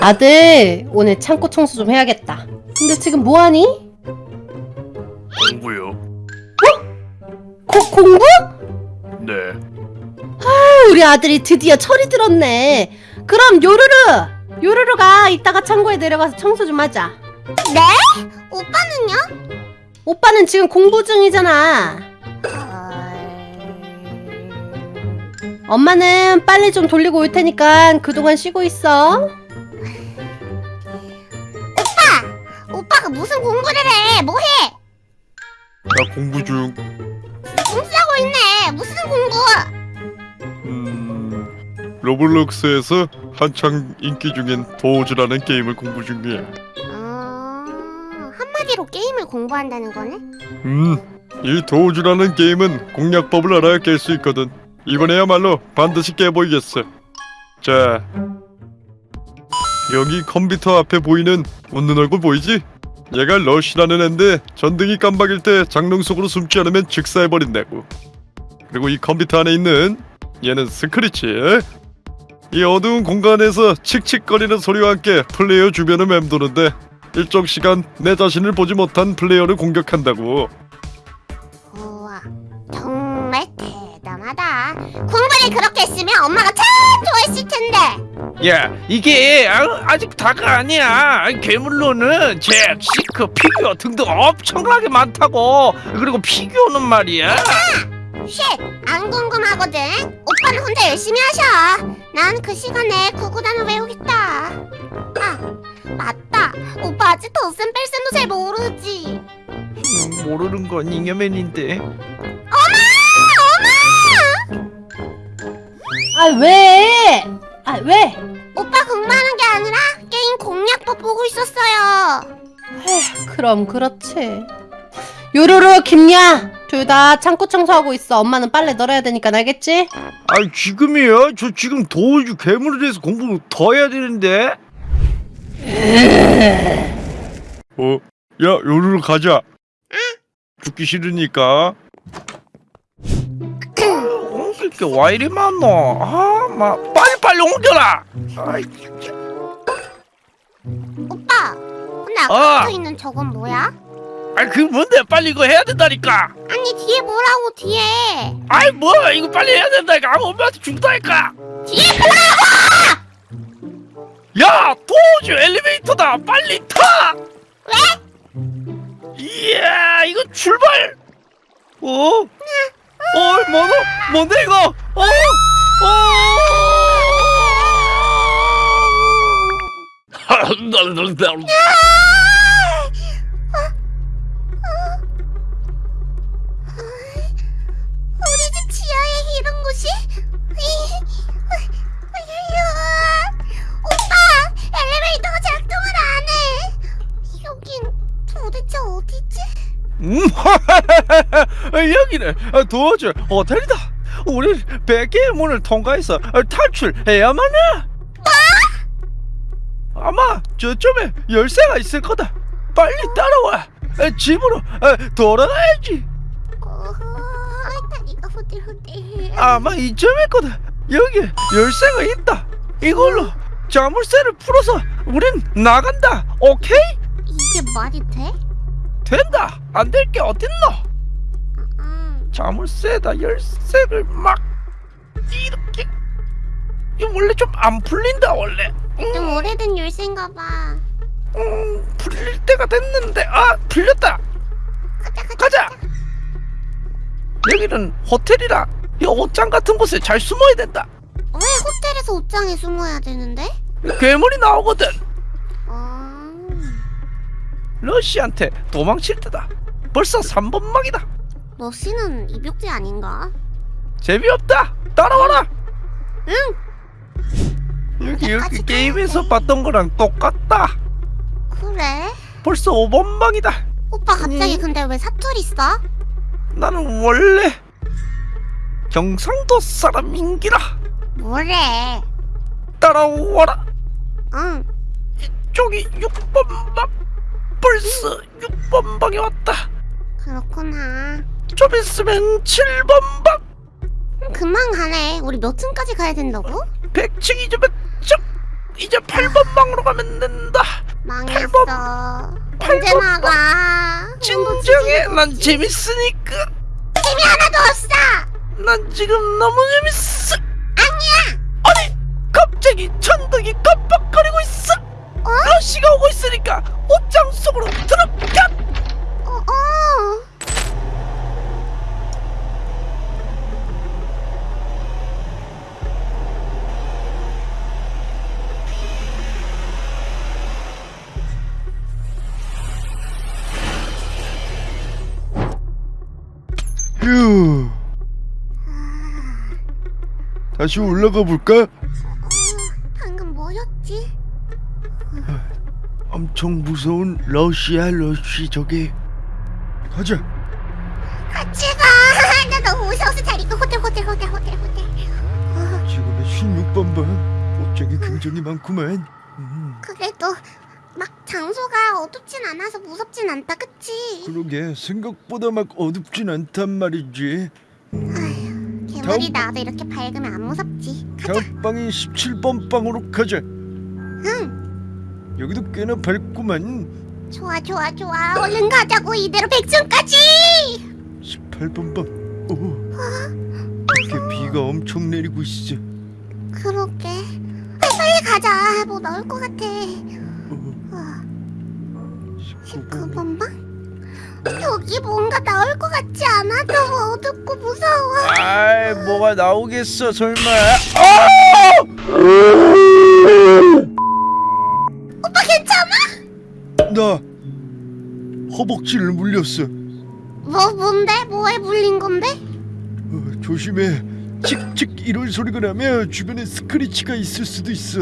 아들 오늘 창고 청소 좀 해야겠다 근데 지금 뭐하니? 공부요. 고, 공부? 네. 우리 아들이 드디어 철이 들었네 그럼 요루루 요루루가 이따가 창고에 내려가서 청소 좀 하자 네? 오빠는요? 오빠는 지금 공부 중이잖아 엄마는 빨리 좀 돌리고 올 테니까 그동안 쉬고 있어 무슨 공부를 해? 뭐 해? 나 공부 중. 공부하고 있네. 무슨 공부? 음. 로블록스에서 한창 인기 중인 도우즈라는 게임을 공부 중이야. 어... 한마디로 게임을 공부한다는 거네? 음. 이 도우즈라는 게임은 공략법을 알아야 깰 수 있거든. 이번에야말로 반드시 깨보이겠어. 자. 여기 컴퓨터 앞에 보이는 웃는 얼굴 보이지? 얘가 러시라는 앤데 전등이 깜박일 때 장롱 속으로 숨지 않으면 즉사해버린다고. 그리고 이 컴퓨터 안에 있는 얘는 스크리치. 이 어두운 공간에서 칙칙거리는 소리와 함께 플레이어 주변을 맴도는데 일정 시간 내 자신을 보지 못한 플레이어를 공격한다고. 공부를 그렇게 했으면 엄마가 참 좋아했을 텐데. 야 이게 아, 아직 다가 아니야 괴물로는 잭, 시크, 피규어 등등 엄청나게 많다고 그리고 피규어는 말이야 shit, 안 궁금하거든. 오빠는 혼자 열심히 하셔. 난 그 시간에 구구단을 외우겠다. 아, 맞다. 오빠 아직 덧셈 뺄셈도 잘 모르지. 음, 모르는 건 잉여맨인데 아 왜? 아 왜? 오빠 공부하는 게 아니라 게임 공략법 보고 있었어요. 그럼 그렇지 요루루 김야 둘 다 창고 청소하고 있어 엄마는 빨래 널어야 되니까 알겠지? 아 지금이요? 저 지금 도우주 괴물에 대해서 공부 더 해야 되는데 어? 야, 요루루 가자. 죽기 싫으니까. 게와 이리 많노 아막 빨리빨리 옮겨라 아이. 오빠, 근데 어. 아까부터 있는 저건 뭐야? 아이 그 뭔데 빨리 이거 해야 된다니까 아니 뒤에 뭐라고 뒤에? 아이 뭐 이거 빨리 해야 된다니까 아무 엄마한테 죽다니까 뒤에 뭐라고? 야 도우주 엘리베이터다 빨리 타 왜? 이야 이거 출발 어? 어 뭐노 뭔데 이거 어? 어? 여기는 도우주 호텔이다 우리 100개의 문을 통과해서 탈출해야만 해 아마 저쪽에 열쇠가 있을 거다 빨리 따라와 집으로 돌아가야지 어, 다리가 후들후들. 아마 이쯤일 거다. 여기 열쇠가 있다. 이걸로 자물쇠를 풀어서 우린 나간다. 오케이? 이게 말이 돼? 된다. 안 될 게 어딨노? 음, 자물쇠에다 열쇠를 막 이렇게. 이거 원래 좀 안 풀린다 원래. 좀 음, 오래된 열쇠인가 봐. 음, 풀릴 때가 됐는데 아 풀렸다. 가자. 여기는 호텔이라 이 옷장 같은 곳에 잘 숨어야 된다. 왜 호텔에서 옷장에 숨어야 되는데? 괴물이 나오거든. 아, 러시한테 도망칠 때다. 벌써 3번막이다. 러시는 입욕제 아닌가? 재미없다. 따라와라. 응. 여기 여기 게임에서 봤던 거랑 똑같다. 그래? 벌써 5번막이다. 오빠 갑자기 음. 근데 왜 사투리 써? 나는 원래 경상도 사람인기라. 뭐래? 따라와라. 응. 저기 6번방. 벌써 6번방에 왔다. 그렇구나. 좀 있으면 7번방. 음, 금방 가네. 우리 몇 층까지 가야 된다고? 100층 이제 몇 층? 이제 8 8번 방으로 가면 된다. 망했어. 언제 나가? 진정해, 난 재밌으니까. 힘이 하나도 없어. 난 지금 너무 재밌어. 아니야. 아니, 갑자기 천둥이 깜빡거리고 있어. 러시가 오고 있으니까 옷장 속으로 들어가. 휴. 다시 올라가 볼까? 방금 뭐였지? 엄청 무서운 러시아 러쉬 저게. 가자. 같이 가. 나 너무 무서워서 잘 있고 호텔 호텔 호텔 호텔 호텔. 어, 지금의 16번 방. 옷장이 굉장히 많구만. 장소가 어둡진 않아서 무섭진 않다, 그치? 그러게 생각보다 막 어둡진 않단 말이지. 아휴, 괴물이 나와도 이렇게 밝으면 안 무섭지. 가자. 다음 방이 17번 방으로 가자. 응. 여기도 꽤나 밝구만. 좋아, 좋아, 좋아. 얼른 가자고 이대로 백층까지. 18번 방. 오. 이렇게 비가 엄청 내리고 있어. 그러게. 아, 빨리 가자. 뭐 나올 것 같아. 어, 어, 19번. 19번 방? 여기 뭔가 나올 것 같지 않아? 너무 어둡고 무서워. 아이, 뭐가 나오겠어, 설마. 오빠 괜찮아? 나 허벅지를 물렸어. 뭐 뭔데? 뭐에 물린 건데? 어, 조심해. 칙칙 이런 소리가 나면 주변에 스크리치가 있을 수도 있어.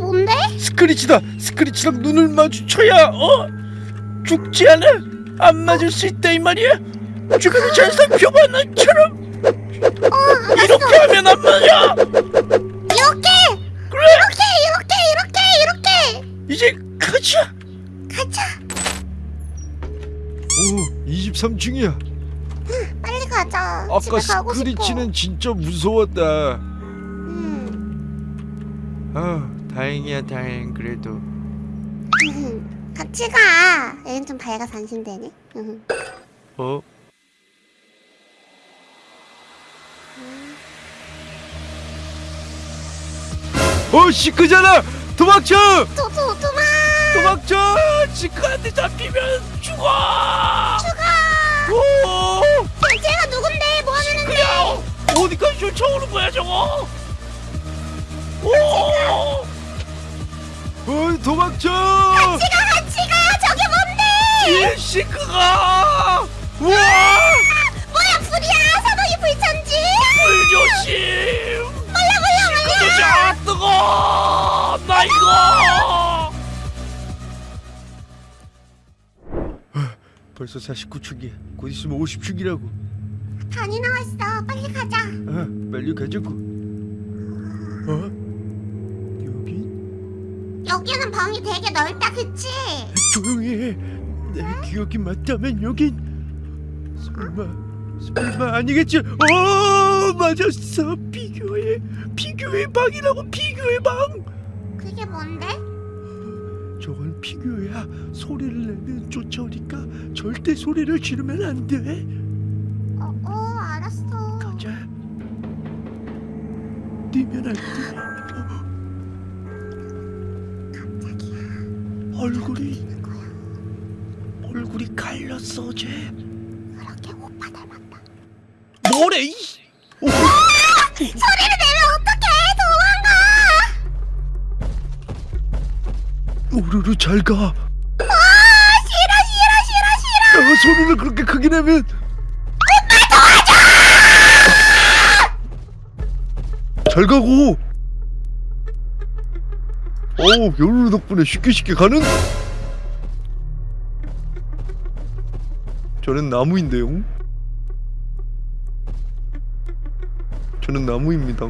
뭔데? 스크리치다. 스크리치랑 눈을 마주쳐야 어 죽지 않아. 안 맞을 수 있다 이 말이야. 주변을 잘 살펴봐 나처럼. 어. 이렇게 하면 안 맞아. 이렇게! 그래. 이렇게! 이렇게! 이렇게! 이렇게! 이제 가자. 가자. 오, 23층이야. 빨리 가자. 아까 스크리치는 싶어. 진짜 무서웠다. 음. 아, 다행이야, 다행. 그래도. 같이 가. 여긴 좀 밝아서 안심되네. 응. 어? 어, 시크잖아. 도망쳐! 도, 도, 도망! 도망쳐! 지크한테 잡히면 죽어. 죽어! 오, 쟤- 쟤가 누군데? 뭐 하는 애인데? 야, 어디까지 쫓아오는 거야, 저거? 오, 어, 도망쳐! 같이 가, 같이 가! 저게 뭔데? 이 시크가. 우와, 뭐야, 불이야! 사방이 불천지! 불조심. 몰라, 몰라, 몰라! 그저씨 아 뜨거. 나 이거. 벌써 49층이야. 곧 있으면 50층이라고. 단이 나왔어. 빨리 가자. 아, 빨리 가자고. 어? 여기? 여기는 방이 되게 넓다, 그치? 조용히 해. 내 기억이 맞다면 여긴 설마 설마 아니겠지? 어 맞았어 피규어의 피규어의 방이라고 피규어의 방. 그게 뭔데? 저건 피규어야. 소리를 내면 쫓아오니까 절대 소리를 지르면 안 돼. 어, 어, 알았어. 가자. 뛰면 안 돼. 얼굴이. 얼굴이 갈렸어 쟤. 그렇게 오빠 닮았다. 뭐래? 이 오, 소리를 내면 어떡해! 도망가! 오르르 잘 가. 아, 싫어, 싫어, 싫어, 싫어! 아, 소리를 그렇게 크게 내면 잘 가고 어우 요루 덕분에 쉽게 쉽게 가는 저는 나무인데요 저는 나무입니다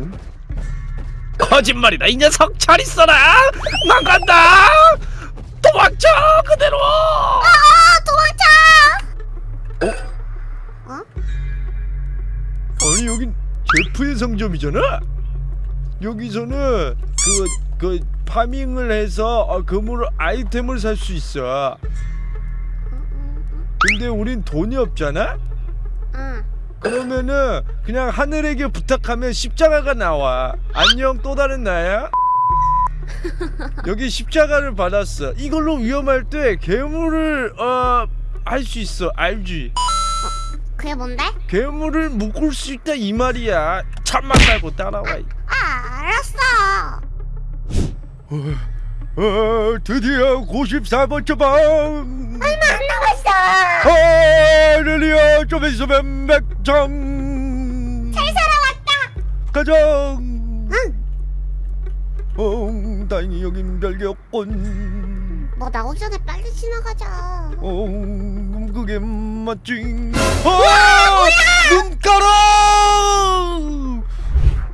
거짓말이다 이 녀석 잘 있어라. 난 간다. 도망쳐 그대로. 아, 도망쳐! 아니 여긴 제프의 상점이잖아 여기서는 그 그 파밍을 해서 어, 금으로 아이템을 살 수 있어. 근데 우린 돈이 없잖아. 응. 그러면은 그냥 하늘에게 부탁하면 십자가가 나와. 안녕 또 다른 나야. 여기 십자가를 받았어. 이걸로 위험할 때 괴물을 어 할 수 있어. 알지? 그게 뭔데? 괴물을 묶을 수 있다 이 말이야. 참만 말고 따라와. 아. 어, 드디어 94번째 방. 얼마 안 남았어. 하늘이야 좀 있으면 맥점. 잘 살아왔다. 가정. 응. 어, 다행히 여긴 별개였군. 뭐 나오기 전에 빨리 지나가자. 어, 그게 맞지. 어, 눈가라.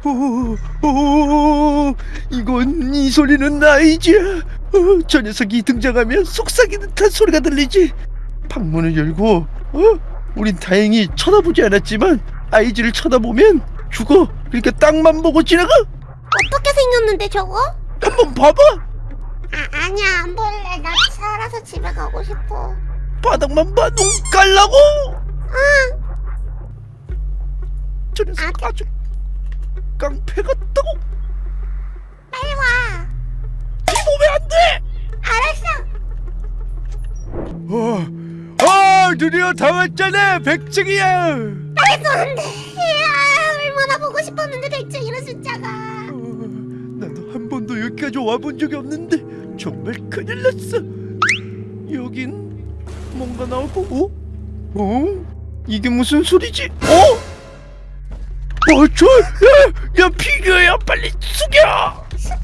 오, 오, 이건 이 소리는 나이지. 어, 저 녀석이 등장하면 속삭이는 듯한 소리가 들리지. 방문을 열고, 어, 우린 다행히 쳐다보지 않았지만 아이즈를 쳐다보면 죽어. 그러니까 땅만 보고 지나가. 어떻게 생겼는데 저거? 한번 봐봐. 아, 아니야 안 볼래. 나 살아서 집에 가고 싶어. 바닥만 봐, 눈 깔라고. 응. 저 녀석 아, 아주 깡패 같다고. 빨리 와. 몸에 안 돼. 알았어. 어, 아, 드디어 다 왔잖아. 백증이야. 말도 안 돼. 이야, 얼마나 보고 싶었는데 백종이라는 숫자가. 어, 나도 한 번도 여기까지 와본 적이 없는데 정말 큰일 났어. 여긴 뭔가 나오고, 어? 어? 이게 무슨 소리지? 어? 어, 저, 야, 야, 피규어야, 빨리 숙여. 숙여.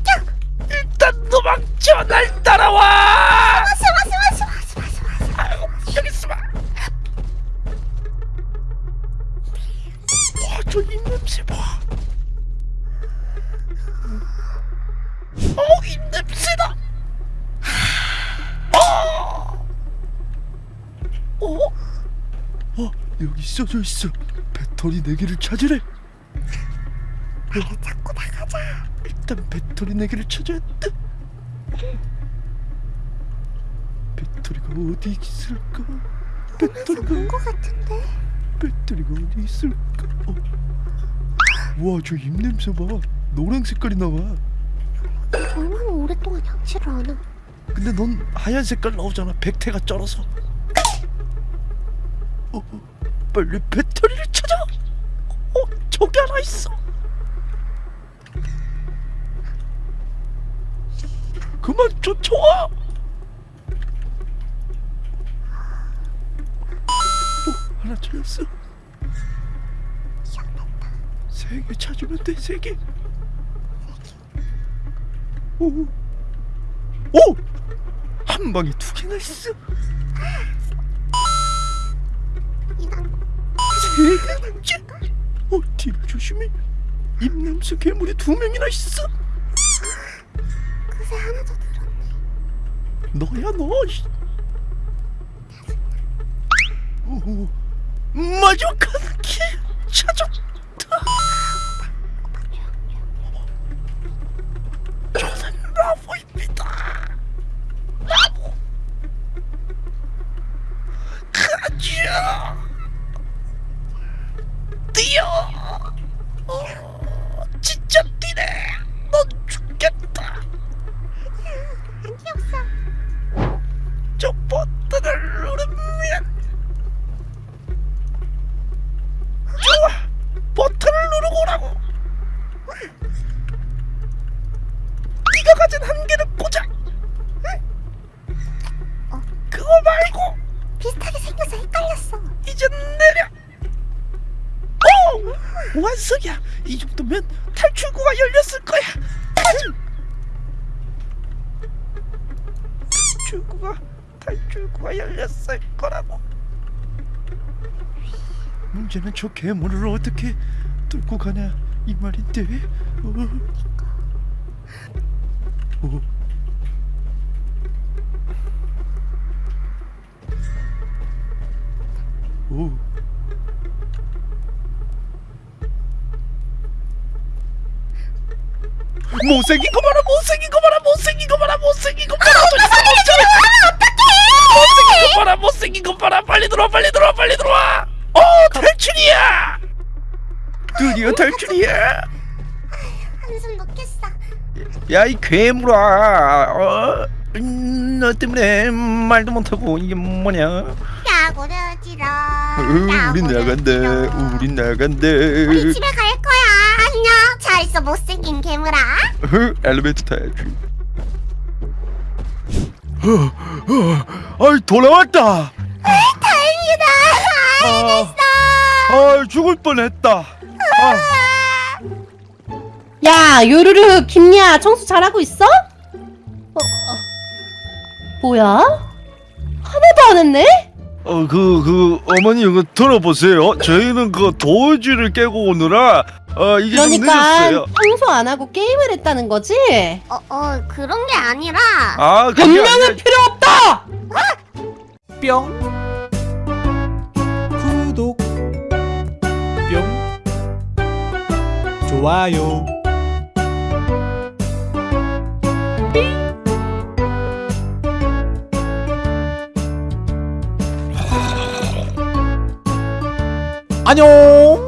일단 도망쳐, 날 따라와. 숨어 숨어 숨어 숨어 숨어 숨어. 아이고, 여기 있어봐. 와, 저 입냄새 봐. 어, 입냄새다. 어. 어? 어, 여기 써져 있어. 배터리 4개를 찾으래. 빨리 잡고 나가자. 일단 배터리 4개를 찾아야 돼. 배터리가 어디 있을까? 배터리가 본거 같은데. 배터리가 어디 있을까? 어. 와, 저 입냄새 봐. 노란 색깔이 나와. 얼마나 오랫동안 양치를 안 하. 근데 넌 하얀 색깔 나오잖아. 백태가 쩔어서. 어, 어, 빨리 배터리를 찾아. 어, 저기 하나 있어. 그만 쫓아와. 어, 하나 찾았어. 세 개 찾으면 돼. 세 개. 오. 오! 한 방에 두 개나 있어. 세 개째. 어, 뒤를 조심해. 입냄새 괴물이 두 명이나 있어. 너야 너. 마지막 한개 찾았다. 저는 나무입니다. 나무. 가자. 뛰어. 어, 완성이야 이 정도면 탈출구가 열렸을 거야 탈출구가 탈출구가 열렸을 거라고 문제는 저 괴물을 어떻게 뚫고 가냐 이 말인데 어. 어. 오. 못생긴 거 봐라 못생긴 거 봐라 못생긴 거 봐라 못생긴 거 봐라. 못생긴 거 봐라 못생긴 거 봐라 빨리 들어와 빨리 들어와 빨리 들어와. 어 탈출이야. 드디어 탈출이야. 한숨 놓겠어. 야 이 괴물아. 어? 음, 너 때문에 말도 못하고 이게 뭐냐? 야구를 지러. 어, 우린 나간다 우린 나간다. 우리 집에. 잘 있어 못생긴 괴물아. 어, 엘리베이터 타야지 어, 어, 아이 돌아왔다 다행이다. 아, 아 죽을 뻔했다 아, 야 요루루 김야 청소 잘하고 있어? 어, 어. 뭐야? 하나도 안 했네? 어, 그, 그, 어머니, 이거 들어보세요. 저희는 그 도지를 깨고 오느라, 어, 이게 좀 그러니까 늦었어요. 청소 안 하고 게임을 했다는 거지? 어, 어 그런 게 아니라. 아, 그게 아니라, 변명은 필요 없다! 뿅 구독 뿅 좋아요 안녕